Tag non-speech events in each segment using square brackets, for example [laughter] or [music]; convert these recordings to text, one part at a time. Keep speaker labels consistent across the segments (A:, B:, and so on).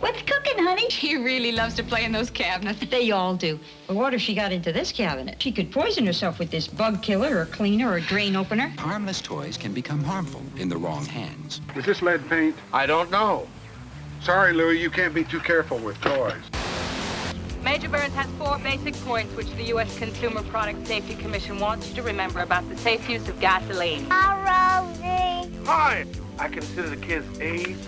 A: What's cooking, honey? [laughs]
B: She really loves to play in those cabinets.
A: They all do. But what if she got into this cabinet? She could poison herself with this bug killer or cleaner or drain opener.
C: Harmless toys can become harmful in the wrong hands.
D: Is this lead paint?
E: I don't know.
D: Sorry, Louis, you can't be too careful with toys.
F: Major Burns has four basic points which the U.S. Consumer Product Safety Commission wants you to remember about the safe use of gasoline.
G: Hi, Rosie.
E: Hi. I consider the kids' age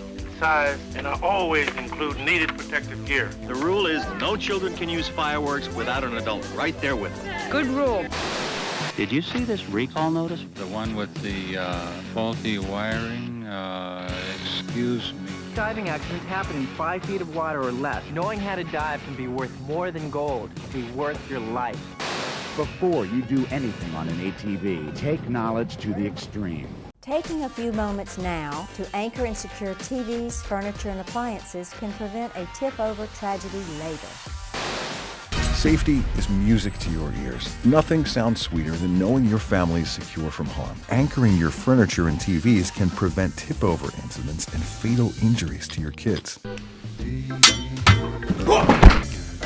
E: and size, and I always include needed protective gear.
H: The rule is no children can use fireworks without an adult right there with them.
A: Good rule.
I: Did you see this recall notice?
J: The one with the uh, faulty wiring? Uh, excuse me.
K: Diving accidents happen in five feet of water or less. Knowing how to dive can be worth more than gold. It can be worth your life.
L: Before you do anything on an ATV, take knowledge to the extreme.
M: Taking a few moments now to anchor and secure TVs, furniture, and appliances can prevent a tip-over tragedy later.
N: Safety is music to your ears. Nothing sounds sweeter than knowing your family is secure from harm. Anchoring your furniture and TVs can prevent tip-over incidents and fatal injuries to your kids.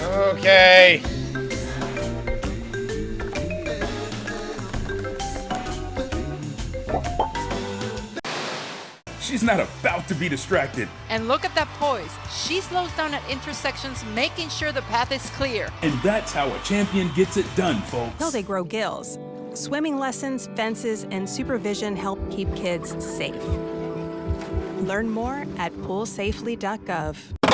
O: Okay.
P: She's not about to be distracted.
Q: And look at that poise. She slows down at intersections, making sure the path is clear.
P: And that's how a champion gets it done, folks.
R: Till they grow gills. Swimming lessons, fences, and supervision help keep kids safe. Learn more at poolsafely.gov.